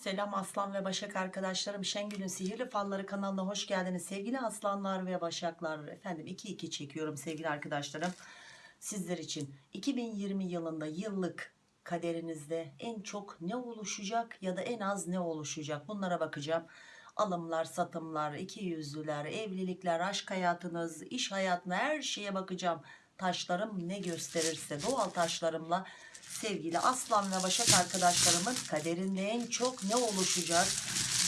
Selam Aslan ve Başak arkadaşlarım. Şengül'ün Sihirli Falları kanalına hoş geldiniz. Sevgili Aslanlar ve Başaklar. Efendim 2-2 çekiyorum sevgili arkadaşlarım. Sizler için 2020 yılında yıllık kaderinizde en çok ne oluşacak ya da en az ne oluşacak bunlara bakacağım. Alımlar, satımlar, iki yüzlüler, evlilikler, aşk hayatınız, iş hayatına her şeye bakacağım. Taşlarım ne gösterirse doğal taşlarımla sevgili Aslan ve Başak arkadaşlarımın kaderinde en çok ne oluşacak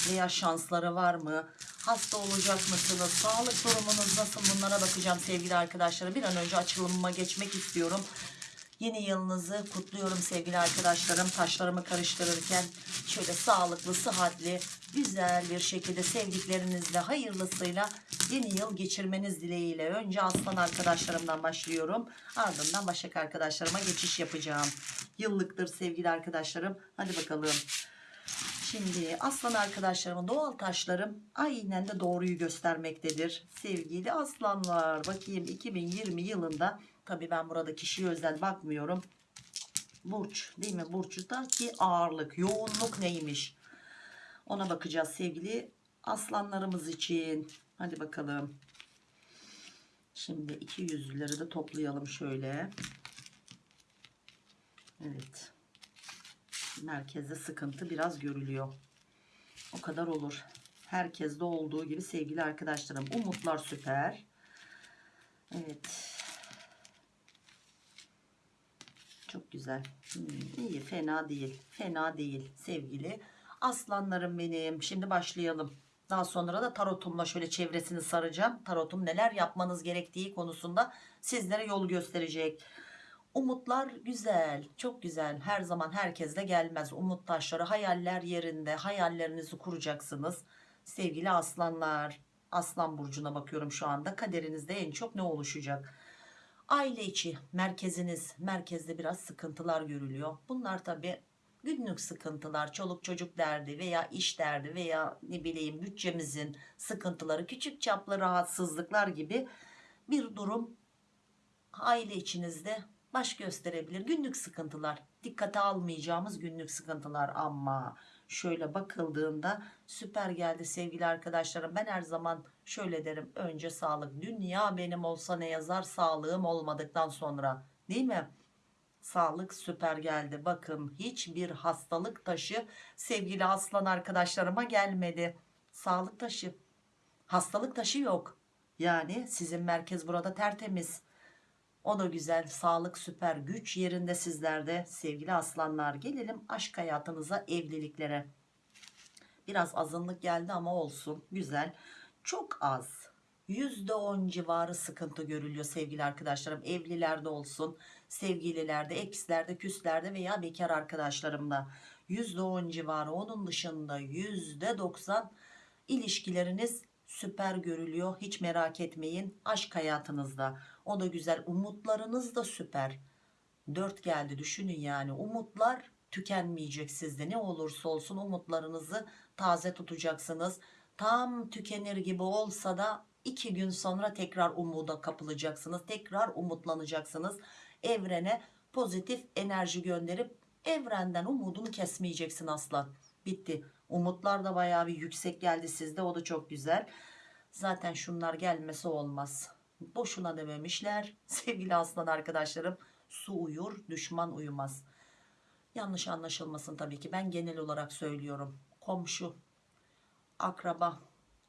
veya şansları var mı? Hasta olacak mısınız? Sağlık durumunuz nasıl? Bunlara bakacağım sevgili arkadaşlarım. Bir an önce açılımıma geçmek istiyorum. Yeni yılınızı kutluyorum sevgili arkadaşlarım. Taşlarımı karıştırırken şöyle sağlıklı, sıhhatli, güzel bir şekilde sevdiklerinizle, hayırlısıyla yeni yıl geçirmeniz dileğiyle. Önce aslan arkadaşlarımdan başlıyorum. Ardından başak arkadaşlarıma geçiş yapacağım. Yıllıktır sevgili arkadaşlarım. Hadi bakalım. Şimdi aslan arkadaşlarımın doğal taşlarım aynen de doğruyu göstermektedir. Sevgili aslanlar bakayım 2020 yılında tabi ben burada kişiye özel bakmıyorum. Burç değil mi? Burç'taki ağırlık, yoğunluk neymiş? Ona bakacağız sevgili aslanlarımız için. Hadi bakalım. Şimdi iki yüzlüleri de toplayalım şöyle. Evet merkezde sıkıntı biraz görülüyor. O kadar olur. Herkeste olduğu gibi sevgili arkadaşlarım. Umutlar süper. Evet. Çok güzel. Hmm, iyi fena değil. Fena değil sevgili aslanlarım benim. Şimdi başlayalım. Daha sonra da tarotumla şöyle çevresini saracağım. Tarotum neler yapmanız gerektiği konusunda sizlere yol gösterecek. Umutlar güzel, çok güzel. Her zaman herkesle gelmez. Umut taşları, hayaller yerinde. Hayallerinizi kuracaksınız. Sevgili aslanlar, aslan burcuna bakıyorum şu anda. Kaderinizde en çok ne oluşacak? Aile içi merkeziniz, merkezde biraz sıkıntılar görülüyor. Bunlar tabi günlük sıkıntılar, çoluk çocuk derdi veya iş derdi veya ne bileyim bütçemizin sıkıntıları, küçük çaplı rahatsızlıklar gibi bir durum aile içinizde baş gösterebilir. Günlük sıkıntılar, dikkate almayacağımız günlük sıkıntılar ama şöyle bakıldığında süper geldi sevgili arkadaşlarım. Ben her zaman şöyle derim. Önce sağlık. Dünya benim olsa ne yazar sağlığım olmadıktan sonra. Değil mi? Sağlık süper geldi. Bakın hiçbir hastalık taşı sevgili aslan arkadaşlarıma gelmedi. Sağlık taşı. Hastalık taşı yok. Yani sizin merkez burada tertemiz. O da güzel. Sağlık süper. Güç yerinde sizlerde sevgili aslanlar. Gelelim aşk hayatınıza, evliliklere. Biraz azınlık geldi ama olsun. Güzel. Çok az. %10 civarı sıkıntı görülüyor sevgili arkadaşlarım. Evlilerde olsun, sevgililerde, ekslerde, küslerde veya bekar arkadaşlarımda. %10 civarı. Onun dışında %90 ilişkileriniz süper görülüyor. Hiç merak etmeyin. Aşk hayatınızda. O da güzel. Umutlarınız da süper. 4 geldi düşünün yani. Umutlar tükenmeyecek sizde. Ne olursa olsun umutlarınızı taze tutacaksınız. Tam tükenir gibi olsa da 2 gün sonra tekrar umuda kapılacaksınız. Tekrar umutlanacaksınız. Evrene pozitif enerji gönderip evrenden umudunu kesmeyeceksin aslan. Bitti. Umutlar da bayağı bir yüksek geldi sizde. O da çok güzel. Zaten şunlar gelmesi olmaz. Boşuna dememişler. Sevgili aslan arkadaşlarım. Su uyur, düşman uyumaz. Yanlış anlaşılmasın tabii ki. Ben genel olarak söylüyorum. Komşu, akraba,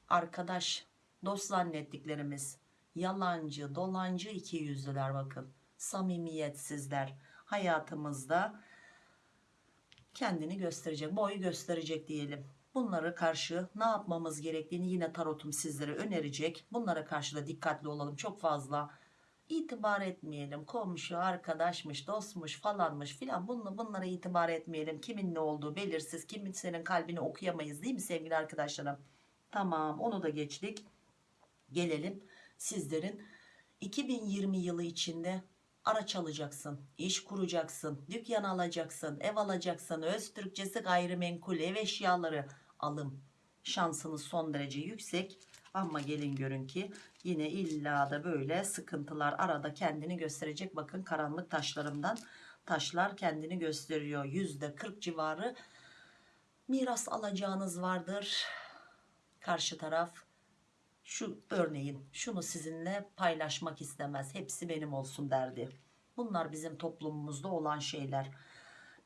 arkadaş, dost zannettiklerimiz, yalancı, dolancı iki yüzlüler bakın. Samimiyetsizler. Hayatımızda kendini gösterecek, boy gösterecek diyelim. Bunlara karşı ne yapmamız gerektiğini yine tarotum sizlere önerecek. Bunlara karşı da dikkatli olalım. Çok fazla itibar etmeyelim. Komşu, arkadaşmış, dostmuş falanmış filan bunla, bunlara itibar etmeyelim. Kimin ne olduğu belirsiz. Kimin senin kalbini okuyamayız değil mi sevgili arkadaşlarım? Tamam onu da geçtik. Gelelim sizlerin 2020 yılı içinde araç alacaksın, iş kuracaksın, dükkan alacaksın, ev alacaksın, öz Türkçesi gayrimenkul, ev eşyaları alım şansınız son derece yüksek. Ama gelin görün ki yine illa da böyle sıkıntılar arada kendini gösterecek. Bakın karanlık taşlarımdan taşlar kendini gösteriyor. Yüzde 40 civarı miras alacağınız vardır karşı taraf şu örneğin şunu sizinle paylaşmak istemez hepsi benim olsun derdi bunlar bizim toplumumuzda olan şeyler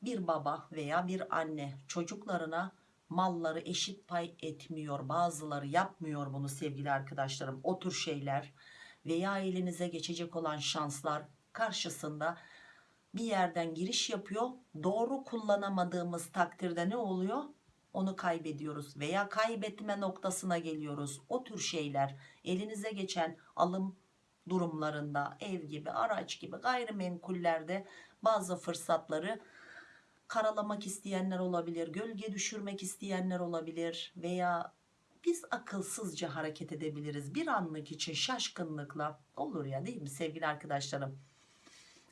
bir baba veya bir anne çocuklarına malları eşit pay etmiyor bazıları yapmıyor bunu sevgili arkadaşlarım. O tür şeyler veya elinize geçecek olan şanslar karşısında bir yerden giriş yapıyor. Doğru kullanamadığımız takdirde ne oluyor? Onu kaybediyoruz veya kaybetme noktasına geliyoruz. O tür şeyler elinize geçen alım durumlarında ev gibi araç gibi gayrimenkullerde bazı fırsatları karalamak isteyenler olabilir gölge düşürmek isteyenler olabilir veya biz akılsızca hareket edebiliriz. Bir anlık için şaşkınlıkla olur ya değil mi sevgili arkadaşlarım?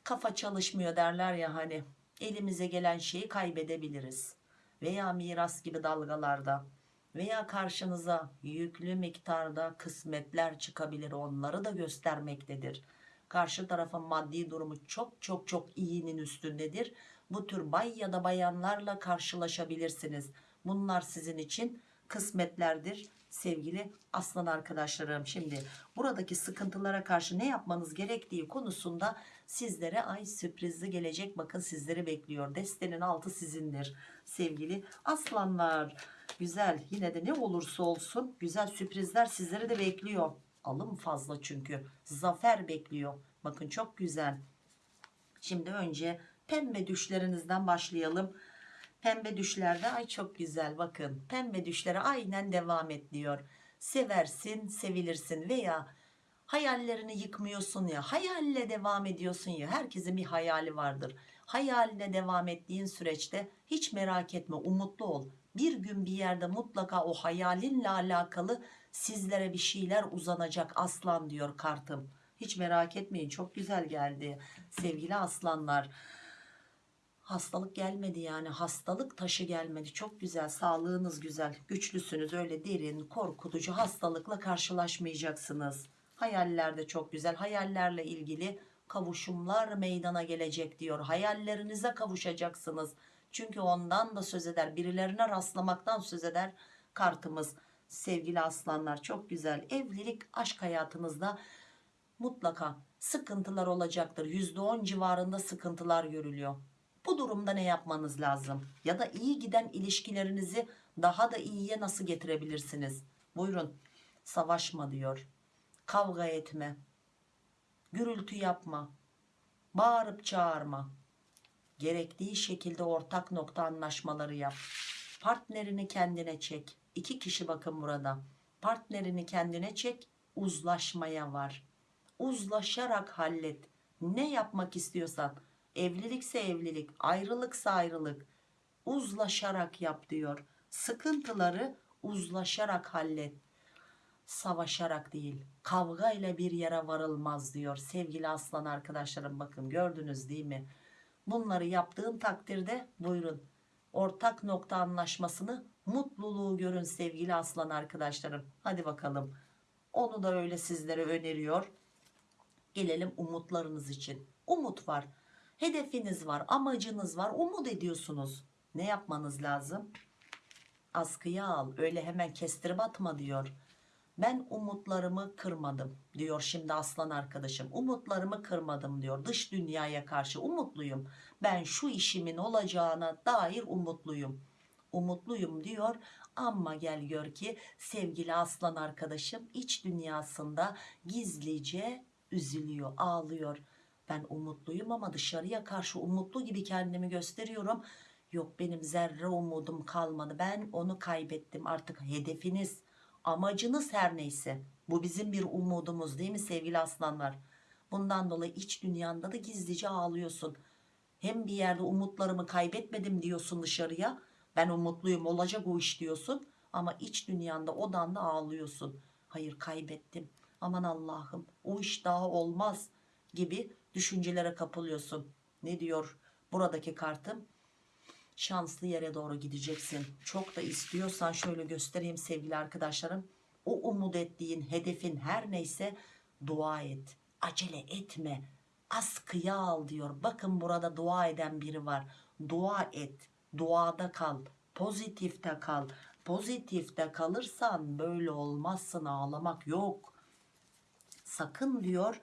Kafa çalışmıyor derler ya hani elimize gelen şeyi kaybedebiliriz. Veya miras gibi dalgalarda veya karşınıza yüklü miktarda kısmetler çıkabilir onları da göstermektedir. Karşı tarafın maddi durumu çok çok çok iyinin üstündedir bu tür bay ya da bayanlarla karşılaşabilirsiniz. Bunlar sizin için kısmetlerdir sevgili aslan arkadaşlarım. Şimdi buradaki sıkıntılara karşı ne yapmanız gerektiği konusunda sizlere ay sürprizli gelecek. Bakın sizleri bekliyor. Destenin altı sizindir sevgili aslanlar. Güzel. Yine de ne olursa olsun güzel sürprizler sizleri de bekliyor. Alım fazla çünkü. Zafer bekliyor. Bakın çok güzel. Şimdi önce pembe düşlerinizden başlayalım. Pembe düşlerde ay çok güzel bakın. Pembe düşlere aynen devam et diyor. Seversin sevilirsin veya hayallerini yıkmıyorsun ya hayalle devam ediyorsun ya. Herkesin bir hayali vardır. Hayaline devam ettiğin süreçte hiç merak etme umutlu ol. Bir gün bir yerde mutlaka o hayalinle alakalı sizlere bir şeyler uzanacak aslan diyor kartım. Hiç merak etmeyin çok güzel geldi sevgili aslanlar hastalık gelmedi yani hastalık taşı gelmedi. Çok güzel sağlığınız güzel. Güçlüsünüz öyle derin korkutucu hastalıkla karşılaşmayacaksınız. Hayaller de çok güzel. Hayallerle ilgili kavuşumlar meydana gelecek diyor. Hayallerinize kavuşacaksınız. Çünkü ondan da söz eder birilerine rastlamaktan söz eder kartımız. Sevgili aslanlar çok güzel. Evlilik aşk hayatınızda mutlaka sıkıntılar olacaktır. %10 civarında sıkıntılar görülüyor bu durumda ne yapmanız lazım? Ya da iyi giden ilişkilerinizi daha da iyiye nasıl getirebilirsiniz? Buyurun. Savaşma diyor. Kavga etme. Gürültü yapma. Bağırıp çağırma. Gerektiği şekilde ortak nokta anlaşmaları yap. Partnerini kendine çek. İki kişi bakın burada. Partnerini kendine çek. Uzlaşmaya var. Uzlaşarak hallet. Ne yapmak istiyorsan evlilikse evlilik ayrılıksa ayrılık. Uzlaşarak yap diyor. Sıkıntıları uzlaşarak hallet. Savaşarak değil kavga ile bir yere varılmaz diyor sevgili aslan arkadaşlarım. Bakın gördünüz değil mi? Bunları yaptığın takdirde buyurun ortak nokta anlaşmasını mutluluğu görün sevgili aslan arkadaşlarım. Hadi bakalım. Onu da öyle sizlere öneriyor. Gelelim umutlarınız için. Umut var hedefiniz var amacınız var umut ediyorsunuz. Ne yapmanız lazım? Askıya al öyle hemen kestirip atma diyor. Ben umutlarımı kırmadım diyor şimdi aslan arkadaşım. Umutlarımı kırmadım diyor dış dünyaya karşı. Umutluyum. Ben şu işimin olacağına dair umutluyum. Umutluyum diyor. Ama gel gör ki sevgili aslan arkadaşım iç dünyasında gizlice üzülüyor ağlıyor ben umutluyum ama dışarıya karşı umutlu gibi kendimi gösteriyorum. Yok benim zerre umudum kalmadı. Ben onu kaybettim. Artık hedefiniz amacınız her neyse. Bu bizim bir umudumuz değil mi sevgili aslanlar? Bundan dolayı iç dünyanda da gizlice ağlıyorsun. Hem bir yerde umutlarımı kaybetmedim diyorsun dışarıya. Ben umutluyum olacak o iş diyorsun. Ama iç dünyanda odanda ağlıyorsun. Hayır kaybettim. Aman Allah'ım o iş daha olmaz gibi düşüncelere kapılıyorsun. Ne diyor buradaki kartım? Şanslı yere doğru gideceksin. Çok da istiyorsan şöyle göstereyim sevgili arkadaşlarım. O umut ettiğin hedefin her neyse dua et acele etme. Askıya al diyor. Bakın burada dua eden biri var. Dua et duada kal Pozitifte kal. Pozitifte kalırsan böyle olmazsın ağlamak yok. Sakın diyor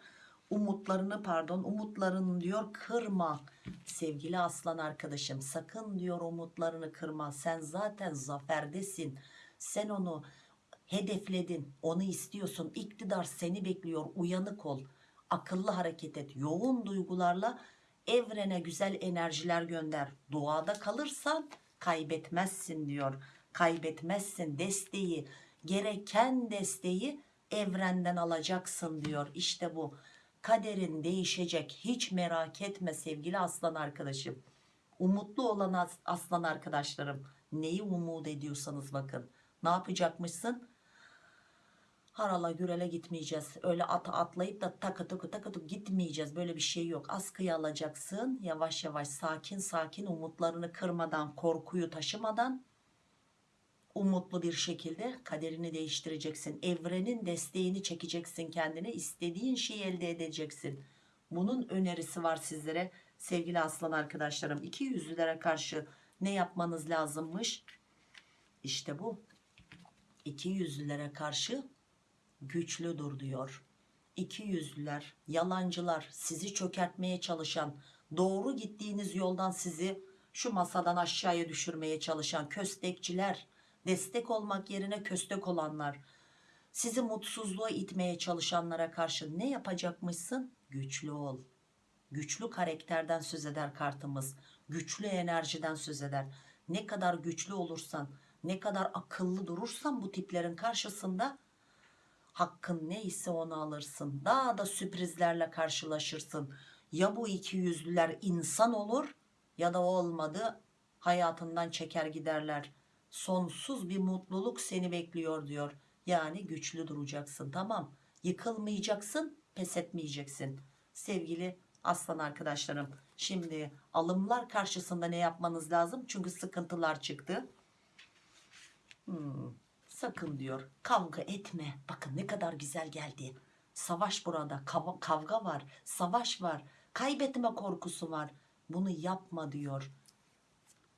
umutlarını pardon umutlarını diyor kırma. Sevgili aslan arkadaşım sakın diyor umutlarını kırma. Sen zaten zaferdesin. Sen onu hedefledin. Onu istiyorsun. İktidar seni bekliyor. Uyanık ol. Akıllı hareket et. Yoğun duygularla evrene güzel enerjiler gönder. Duada kalırsan kaybetmezsin diyor. Kaybetmezsin desteği, gereken desteği evrenden alacaksın diyor. İşte bu. Kaderin değişecek. Hiç merak etme sevgili aslan arkadaşım. Umutlu olan as- aslan arkadaşlarım. Neyi umut ediyorsanız bakın. Ne yapacakmışsın? harala gürele gitmeyeceğiz. Öyle at atlayıp da takı takı takı takı gitmeyeceğiz. Böyle bir şey yok. Askıya alacaksın. Yavaş yavaş sakin sakin umutlarını kırmadan, korkuyu taşımadan umutlu bir şekilde kaderini değiştireceksin. Evrenin desteğini çekeceksin kendine. istediğin şeyi elde edeceksin. Bunun önerisi var sizlere sevgili aslan arkadaşlarım. İki yüzlülere karşı ne yapmanız lazımmış? İşte bu. İki yüzlülere karşı güçlü dur diyor. İki yüzlüler, yalancılar, sizi çökertmeye çalışan, doğru gittiğiniz yoldan sizi şu masadan aşağıya düşürmeye çalışan köstekçiler, destek olmak yerine köstek olanlar, sizi mutsuzluğa itmeye çalışanlara karşı ne yapacakmışsın? Güçlü ol. Güçlü karakterden söz eder kartımız. Güçlü enerjiden söz eder. Ne kadar güçlü olursan, ne kadar akıllı durursan bu tiplerin karşısında hakkın neyse onu alırsın. Daha da sürprizlerle karşılaşırsın. Ya bu iki yüzlüler insan olur ya da olmadı hayatından çeker giderler. Sonsuz bir mutluluk seni bekliyor diyor. Yani güçlü duracaksın tamam. Yıkılmayacaksın pes etmeyeceksin. Sevgili aslan arkadaşlarım şimdi alımlar karşısında ne yapmanız lazım? Çünkü sıkıntılar çıktı. Hmm, sakın diyor kavga etme. Bakın ne kadar güzel geldi. Savaş burada kav- kavga var savaş var kaybetme korkusu var. Bunu yapma diyor.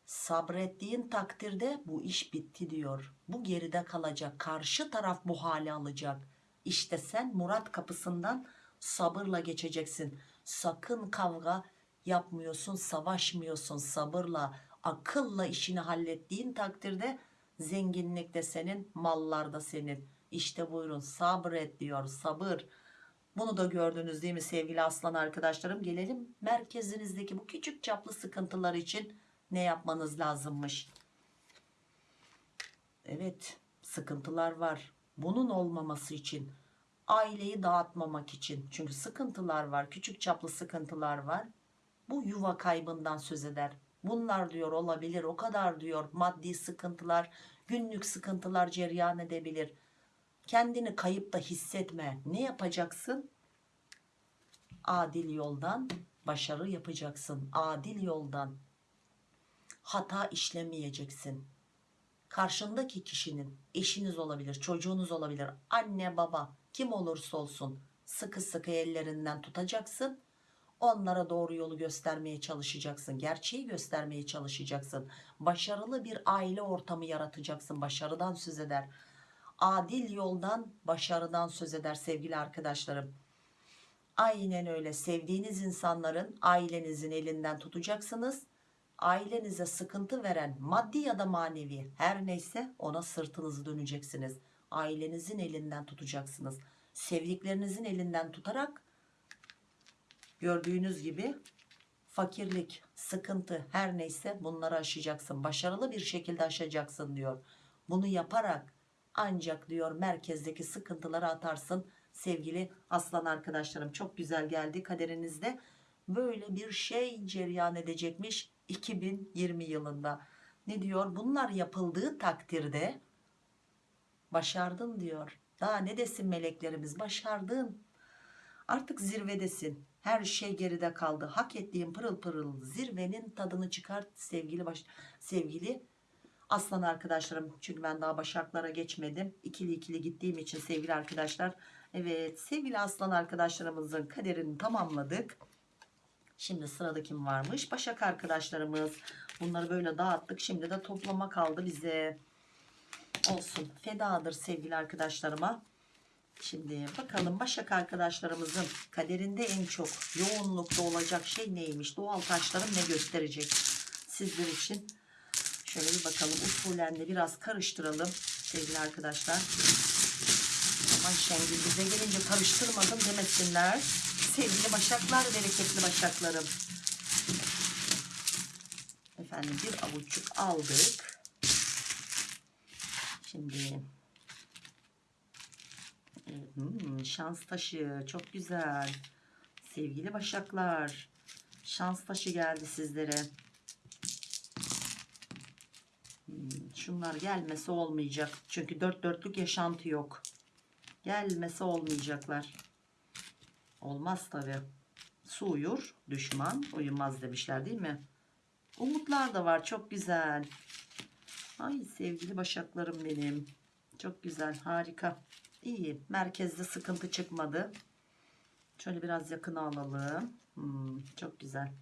Sabrettiğin takdirde bu iş bitti diyor. Bu geride kalacak. Karşı taraf bu hale alacak. İşte sen Murat kapısından sabırla geçeceksin. Sakın kavga yapmıyorsun, savaşmıyorsun sabırla, akılla işini hallettiğin takdirde zenginlik de senin, mallar da senin. İşte buyurun sabret diyor sabır. Bunu da gördünüz değil mi sevgili aslan arkadaşlarım? Gelelim merkezinizdeki bu küçük çaplı sıkıntılar için ne yapmanız lazımmış? Evet sıkıntılar var. Bunun olmaması için aileyi dağıtmamak için. Çünkü sıkıntılar var küçük çaplı sıkıntılar var. Bu yuva kaybından söz eder. Bunlar diyor olabilir o kadar diyor. Maddi sıkıntılar günlük sıkıntılar cereyan edebilir. Kendini kayıpta hissetme. Ne yapacaksın? Adil yoldan başarı yapacaksın. Adil yoldan hata işlemeyeceksin karşındaki kişinin eşiniz olabilir, çocuğunuz olabilir, anne baba kim olursa olsun sıkı sıkı ellerinden tutacaksın. Onlara doğru yolu göstermeye çalışacaksın. Gerçeği göstermeye çalışacaksın. Başarılı bir aile ortamı yaratacaksın. Başarıdan söz eder. Adil yoldan, başarıdan söz eder sevgili arkadaşlarım. Aynen öyle sevdiğiniz insanların ailenizin elinden tutacaksınız ailenize sıkıntı veren maddi ya da manevi her neyse ona sırtınızı döneceksiniz. Ailenizin elinden tutacaksınız. Sevdiklerinizin elinden tutarak gördüğünüz gibi fakirlik, sıkıntı her neyse bunları aşacaksın. Başarılı bir şekilde aşacaksın diyor. Bunu yaparak ancak diyor merkezdeki sıkıntıları atarsın. Sevgili aslan arkadaşlarım çok güzel geldi kaderinizde. Böyle bir şey cereyan edecekmiş 2020 yılında. Ne diyor? Bunlar yapıldığı takdirde başardın diyor. Daha ne desin meleklerimiz? Başardın. Artık zirvedesin. Her şey geride kaldı. Hak ettiğin pırıl pırıl zirvenin tadını çıkart sevgili baş sevgili aslan arkadaşlarım. Çünkü ben daha başaklara geçmedim. İkili ikili gittiğim için sevgili arkadaşlar. Evet sevgili aslan arkadaşlarımızın kaderini tamamladık. Şimdi sırada kim varmış? Başak arkadaşlarımız. Bunları böyle dağıttık. Şimdi de toplama kaldı bize. Olsun. Fedadır sevgili arkadaşlarıma. Şimdi bakalım Başak arkadaşlarımızın kaderinde en çok yoğunlukta olacak şey neymiş? Doğal taşlarım ne gösterecek sizler için? Şöyle bir bakalım usulen biraz karıştıralım sevgili arkadaşlar. Aman Şengül bize gelince karıştırmadım demesinler. Sevgili başaklar, bereketli başaklarım. Efendim bir avuççuk aldık. Şimdi Hmm, şans taşı çok güzel. Sevgili başaklar. Şans taşı geldi sizlere. Hmm, şunlar gelmesi olmayacak. Çünkü dört dörtlük yaşantı yok. Gelmesi olmayacaklar. Olmaz tabi. Su uyur, düşman uyumaz demişler değil mi? Umutlar da var çok güzel. Ay sevgili başaklarım benim. Çok güzel harika. İyi. Merkezde sıkıntı çıkmadı. Şöyle biraz yakına alalım. Hmm, çok güzel.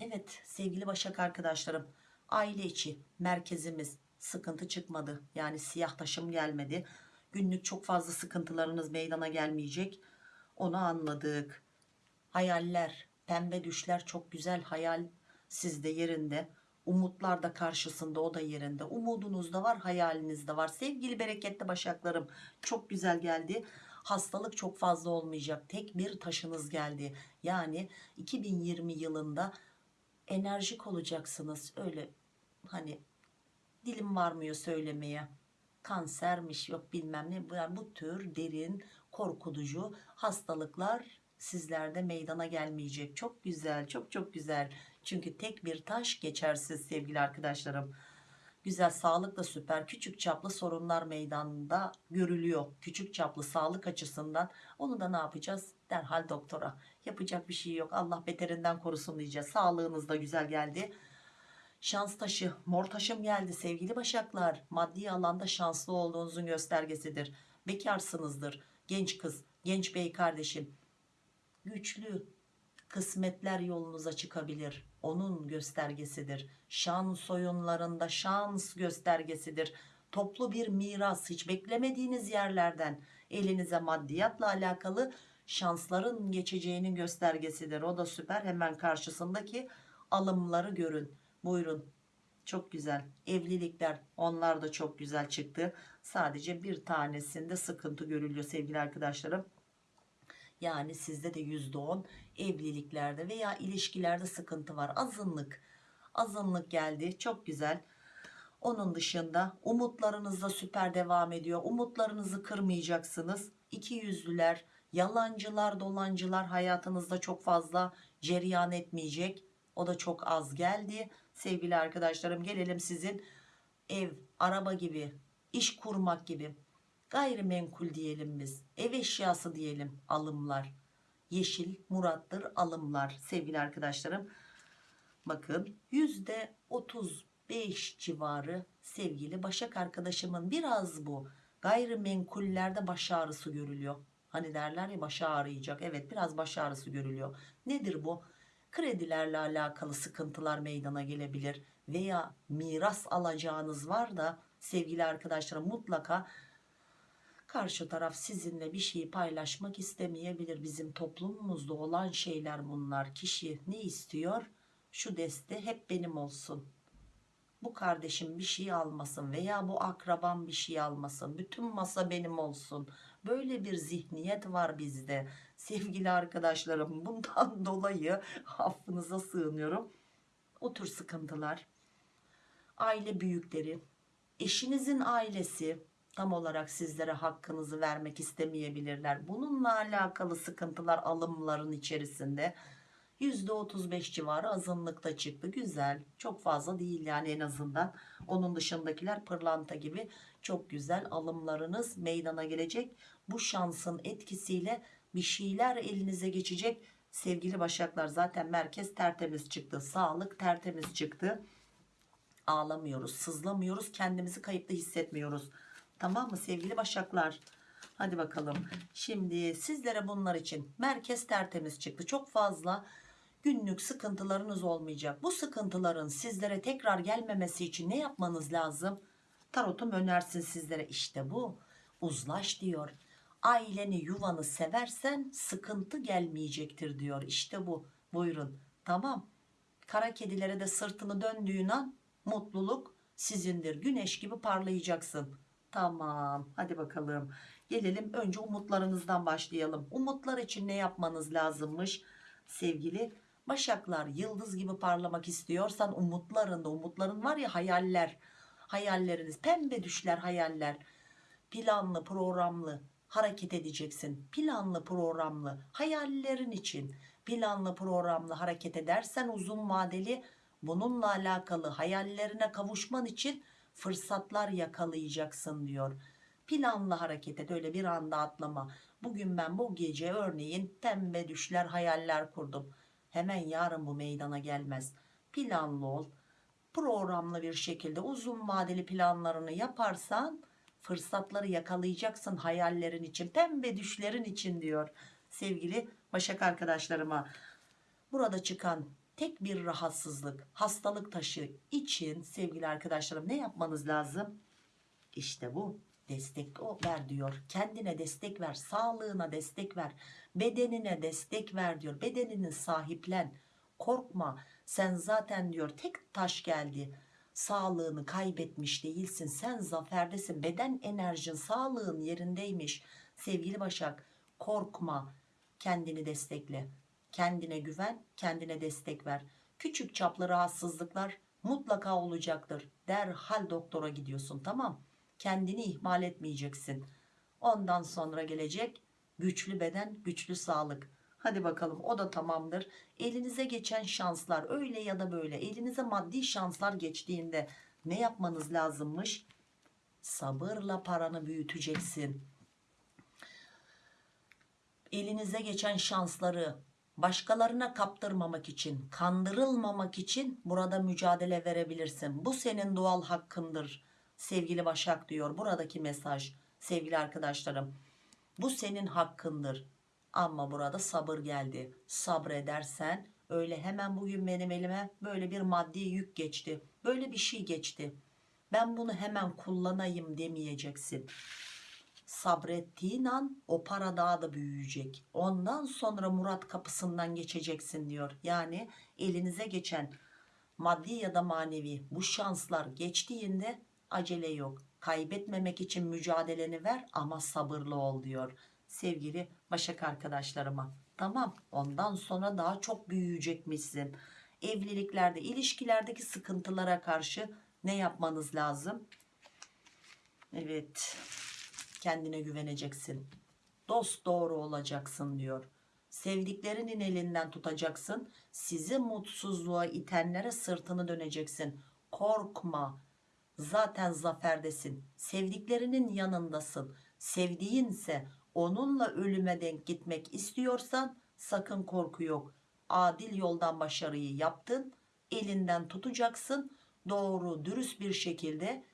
Evet sevgili Başak arkadaşlarım. Aile içi merkezimiz sıkıntı çıkmadı. Yani siyah taşım gelmedi. Günlük çok fazla sıkıntılarınız meydana gelmeyecek. Onu anladık. Hayaller, pembe düşler çok güzel hayal sizde yerinde. Umutlar da karşısında o da yerinde. Umudunuz da var hayaliniz de var. Sevgili bereketli başaklarım çok güzel geldi. Hastalık çok fazla olmayacak. Tek bir taşınız geldi. Yani 2020 yılında enerjik olacaksınız. Öyle hani dilim varmıyor söylemeye. Kansermiş yok bilmem ne. Yani bu tür derin korkutucu hastalıklar sizlerde meydana gelmeyecek. Çok güzel çok çok güzel. Çünkü tek bir taş geçersiz sevgili arkadaşlarım. Güzel sağlık da süper. Küçük çaplı sorunlar meydanda görülüyor. Küçük çaplı sağlık açısından. Onu da ne yapacağız? Derhal doktora. Yapacak bir şey yok. Allah beterinden korusun diyeceğiz. Sağlığınız da güzel geldi. Şans taşı, mor taşım geldi sevgili başaklar. Maddi alanda şanslı olduğunuzun göstergesidir. Bekarsınızdır. Genç kız, genç bey kardeşim. Güçlü, kısmetler yolunuza çıkabilir. Onun göstergesidir. Şans oyunlarında şans göstergesidir. Toplu bir miras hiç beklemediğiniz yerlerden elinize maddiyatla alakalı şansların geçeceğinin göstergesidir. O da süper. Hemen karşısındaki alımları görün. Buyurun. Çok güzel. Evlilikler onlar da çok güzel çıktı. Sadece bir tanesinde sıkıntı görülüyor sevgili arkadaşlarım. Yani sizde de %10 evliliklerde veya ilişkilerde sıkıntı var. Azınlık. Azınlık geldi. Çok güzel. Onun dışında umutlarınız da süper devam ediyor. Umutlarınızı kırmayacaksınız. İki yüzlüler, yalancılar, dolancılar hayatınızda çok fazla cereyan etmeyecek. O da çok az geldi. Sevgili arkadaşlarım gelelim sizin ev, araba gibi, iş kurmak gibi. Gayrimenkul diyelim biz ev eşyası diyelim alımlar. Yeşil murattır alımlar sevgili arkadaşlarım. Bakın yüzde 35 civarı sevgili başak arkadaşımın biraz bu gayrimenkullerde baş ağrısı görülüyor. Hani derler ya baş ağrıyacak. Evet biraz baş ağrısı görülüyor. Nedir bu kredilerle alakalı sıkıntılar meydana gelebilir veya miras alacağınız var da sevgili arkadaşlarım mutlaka karşı taraf sizinle bir şeyi paylaşmak istemeyebilir. Bizim toplumumuzda olan şeyler bunlar. Kişi ne istiyor? Şu deste hep benim olsun. Bu kardeşim bir şey almasın veya bu akrabam bir şey almasın. Bütün masa benim olsun. Böyle bir zihniyet var bizde. Sevgili arkadaşlarım bundan dolayı affınıza sığınıyorum. O tür sıkıntılar. Aile büyükleri, eşinizin ailesi, tam olarak sizlere hakkınızı vermek istemeyebilirler. Bununla alakalı sıkıntılar alımların içerisinde %35 civarı azınlıkta çıktı. Güzel. Çok fazla değil yani en azından. Onun dışındakiler pırlanta gibi çok güzel alımlarınız meydana gelecek. Bu şansın etkisiyle bir şeyler elinize geçecek. Sevgili başaklar zaten merkez tertemiz çıktı. Sağlık tertemiz çıktı. Ağlamıyoruz, sızlamıyoruz, kendimizi kayıpta hissetmiyoruz. Tamam mı sevgili başaklar? Hadi bakalım. Şimdi sizlere bunlar için merkez tertemiz çıktı. Çok fazla Günlük sıkıntılarınız olmayacak. Bu sıkıntıların sizlere tekrar gelmemesi için ne yapmanız lazım? Tarotum önersin sizlere işte bu. Uzlaş diyor. Aileni yuvanı seversen sıkıntı gelmeyecektir diyor. İşte bu. Buyurun. Tamam. Kara kedilere de sırtını döndüğün an mutluluk sizindir. Güneş gibi parlayacaksın. Tamam. Hadi bakalım. Gelelim önce umutlarınızdan başlayalım. Umutlar için ne yapmanız lazımmış? Sevgili Başaklar yıldız gibi parlamak istiyorsan umutlarında umutların var ya hayaller. Hayalleriniz pembe düşler hayaller. Planlı programlı hareket edeceksin. Planlı programlı hayallerin için planlı programlı hareket edersen uzun vadeli bununla alakalı hayallerine kavuşman için fırsatlar yakalayacaksın diyor. Planlı hareket et öyle bir anda atlama. Bugün ben bu gece örneğin pembe düşler hayaller kurdum. Hemen yarın bu meydana gelmez. Planlı ol. Programlı bir şekilde uzun vadeli planlarını yaparsan fırsatları yakalayacaksın hayallerin için pembe düşlerin için diyor sevgili Başak arkadaşlarıma. Burada çıkan tek bir rahatsızlık hastalık taşı için sevgili arkadaşlarım ne yapmanız lazım? İşte bu destek ver diyor. Kendine destek ver sağlığına destek ver bedenine destek ver diyor. Bedenini sahiplen korkma. Sen zaten diyor tek taş geldi sağlığını kaybetmiş değilsin. Sen zaferdesin. Beden enerjin sağlığın yerindeymiş. Sevgili Başak korkma. Kendini destekle. Kendine güven kendine destek ver. Küçük çaplı rahatsızlıklar mutlaka olacaktır. Derhal doktora gidiyorsun tamam? Kendini ihmal etmeyeceksin. Ondan sonra gelecek güçlü beden güçlü sağlık hadi bakalım o da tamamdır. Elinize geçen şanslar öyle ya da böyle. Elinize maddi şanslar geçtiğinde ne yapmanız lazımmış? Sabırla paranı büyüteceksin. Elinize geçen şansları başkalarına kaptırmamak için kandırılmamak için burada mücadele verebilirsin. Bu senin doğal hakkındır sevgili Başak diyor. Buradaki mesaj sevgili arkadaşlarım bu senin hakkındır ama burada sabır geldi. Sabredersen öyle hemen bugün benim elime böyle bir maddi yük geçti. Böyle bir şey geçti. Ben bunu hemen kullanayım demeyeceksin. Sabrettiğin an o para daha da büyüyecek. Ondan sonra Murat kapısından geçeceksin diyor. Yani elinize geçen maddi ya da manevi bu şanslar geçtiğinde acele yok. Kaybetmemek için mücadeleni ver ama sabırlı ol diyor sevgili Başak arkadaşlarıma. Tamam ondan sonra daha çok büyüyecekmişsin. Evliliklerde ilişkilerdeki sıkıntılara karşı ne yapmanız lazım? Evet kendine güveneceksin. Dost doğru olacaksın diyor. Sevdiklerinin elinden tutacaksın. Sizi mutsuzluğa itenlere sırtını döneceksin. Korkma. Zaten zaferdesin. Sevdiklerinin yanındasın. Sevdiğinse onunla ölüme denk gitmek istiyorsan sakın korku yok. Adil yoldan başarıyı yaptın elinden tutacaksın doğru dürüst bir şekilde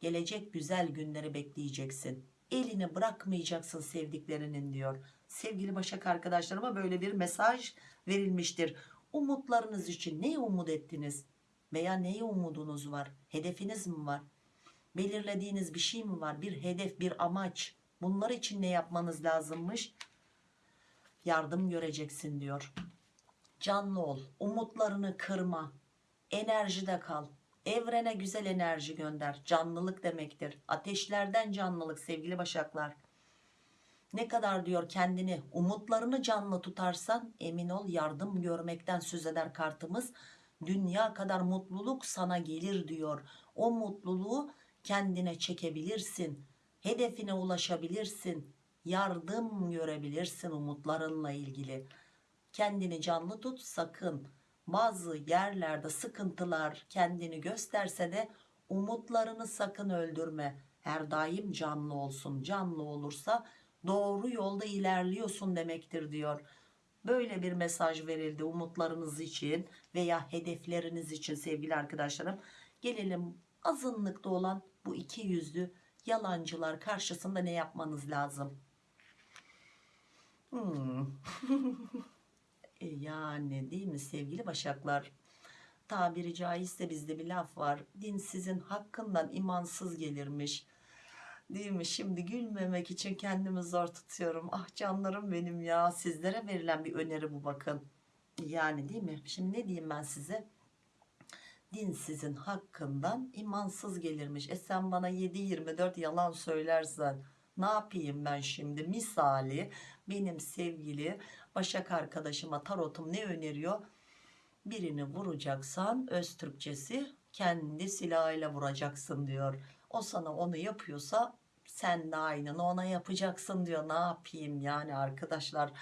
gelecek güzel günleri bekleyeceksin. Elini bırakmayacaksın sevdiklerinin diyor. Sevgili Başak arkadaşlarıma böyle bir mesaj verilmiştir. Umutlarınız için ne umut ettiniz? Veya neye umudunuz var? Hedefiniz mi var? Belirlediğiniz bir şey mi var? Bir hedef bir amaç bunlar için ne yapmanız lazımmış? Yardım göreceksin diyor. Canlı ol umutlarını kırma enerjide kal. Evrene güzel enerji gönder canlılık demektir. Ateşlerden canlılık sevgili başaklar. Ne kadar diyor kendini umutlarını canlı tutarsan emin ol yardım görmekten söz eder kartımız. Dünya kadar mutluluk sana gelir diyor. O mutluluğu kendine çekebilirsin hedefine ulaşabilirsin yardım görebilirsin umutlarınla ilgili. Kendini canlı tut sakın. Bazı yerlerde sıkıntılar kendini gösterse de umutlarını sakın öldürme. Her daim canlı olsun canlı olursa doğru yolda ilerliyorsun demektir diyor. Böyle bir mesaj verildi umutlarınız için veya hedefleriniz için sevgili arkadaşlarım. Gelelim azınlıkta olan bu iki yüzlü yalancılar karşısında ne yapmanız lazım hmm. E yani değil mi sevgili başaklar? Tabiri caizse bizde bir laf var. Dinsizin hakkından imansız gelirmiş. Değil mi? Şimdi gülmemek için kendimi zor tutuyorum. Ah canlarım benim ya. Sizlere verilen bir öneri bu bakın. Yani değil mi? Şimdi ne diyeyim ben size? Dinsizin hakkından imansız gelirmiş. E sen bana 7-24 yalan söylersen ne yapayım ben şimdi? Misali benim sevgili Başak arkadaşıma tarotum ne öneriyor? Birini vuracaksan öz Türkçesi kendi silahıyla vuracaksın diyor. O sana onu yapıyorsa sen de aynını ona yapacaksın diyor. Ne yapayım yani arkadaşlar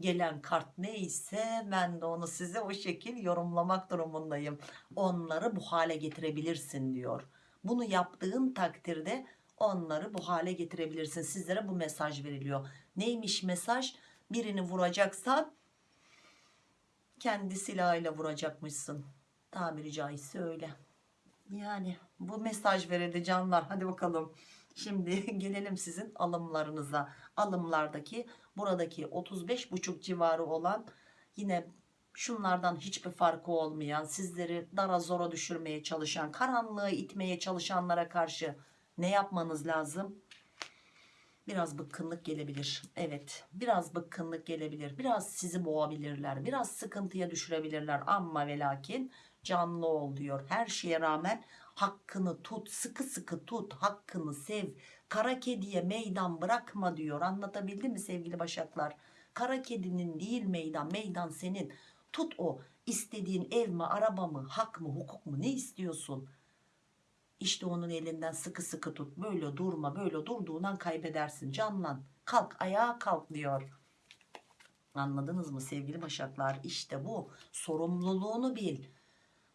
gelen kart neyse ben de onu size o şekil yorumlamak durumundayım. Onları bu hale getirebilirsin diyor. Bunu yaptığın takdirde onları bu hale getirebilirsin. Sizlere bu mesaj veriliyor. Neymiş mesaj? Birini vuracaksan kendi silahıyla vuracakmışsın. Tabiri caizse öyle. Yani bu mesaj verildi canlar. Hadi bakalım. Şimdi gelelim sizin alımlarınıza. Alımlardaki buradaki 35,5 civarı olan yine şunlardan hiçbir farkı olmayan sizleri dara zora düşürmeye çalışan karanlığı itmeye çalışanlara karşı ne yapmanız lazım? Biraz bıkkınlık gelebilir. Evet biraz bıkkınlık gelebilir. Biraz sizi boğabilirler. Biraz sıkıntıya düşürebilirler. Ama ve lakin canlı ol diyor. Her şeye rağmen hakkını tut. Sıkı sıkı tut. Hakkını sev. Kara kediye meydan bırakma diyor. Anlatabildim mi sevgili başaklar? Kara kedinin değil meydan. Meydan senin. Tut o. istediğin ev mi, araba mı, hak mı, hukuk mu ne istiyorsun? İşte onun elinden sıkı sıkı tut. Böyle durma. Böyle durduğundan kaybedersin. Canlan. Kalk ayağa kalk diyor. Anladınız mı sevgili başaklar? İşte bu. Sorumluluğunu bil.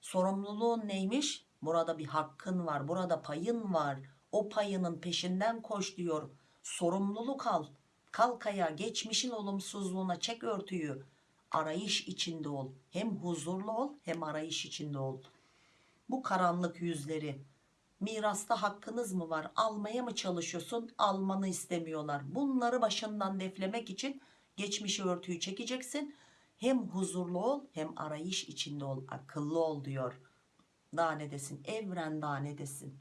Sorumluluğun neymiş? Burada bir hakkın var. Burada payın var. O payının peşinden koş diyor. Sorumluluk al. Kalk ayağa. Geçmişin olumsuzluğuna çek örtüyü. Arayış içinde ol. Hem huzurlu ol hem arayış içinde ol. Bu karanlık yüzleri mirasta hakkınız mı var almaya mı çalışıyorsun almanı istemiyorlar bunları başından deflemek için geçmişi örtüyü çekeceksin hem huzurlu ol hem arayış içinde ol akıllı ol diyor daha ne desin evren daha ne desin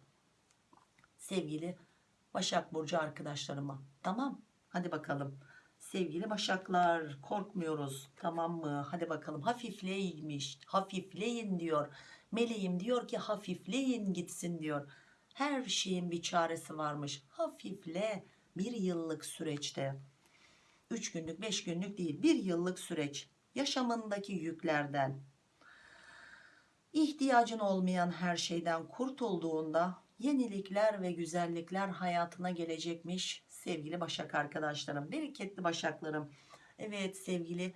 sevgili Başak Burcu arkadaşlarıma tamam hadi bakalım sevgili Başaklar korkmuyoruz tamam mı hadi bakalım hafifleymiş hafifleyin diyor Meleğim diyor ki hafifleyin gitsin diyor. Her şeyin bir çaresi varmış. Hafifle bir yıllık süreçte. 3 günlük 5 günlük değil bir yıllık süreç. Yaşamındaki yüklerden. ihtiyacın olmayan her şeyden kurtulduğunda yenilikler ve güzellikler hayatına gelecekmiş sevgili başak arkadaşlarım. Bereketli başaklarım. Evet sevgili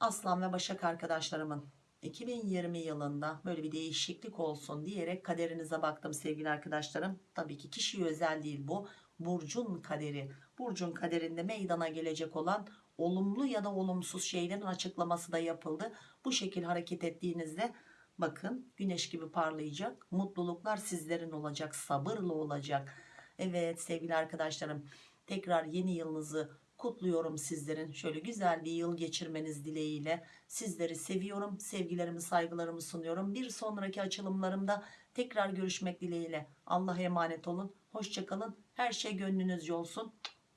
aslan ve başak arkadaşlarımın 2020 yılında böyle bir değişiklik olsun diyerek kaderinize baktım sevgili arkadaşlarım. Tabii ki kişiye özel değil bu. Burcun kaderi. Burcun kaderinde meydana gelecek olan olumlu ya da olumsuz şeylerin açıklaması da yapıldı. Bu şekil hareket ettiğinizde bakın güneş gibi parlayacak. Mutluluklar sizlerin olacak. Sabırlı olacak. Evet sevgili arkadaşlarım tekrar yeni yılınızı kutluyorum sizlerin şöyle güzel bir yıl geçirmeniz dileğiyle sizleri seviyorum sevgilerimi saygılarımı sunuyorum bir sonraki açılımlarımda tekrar görüşmek dileğiyle Allah'a emanet olun hoşçakalın her şey gönlünüzce olsun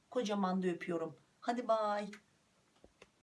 kocaman da öpüyorum hadi bay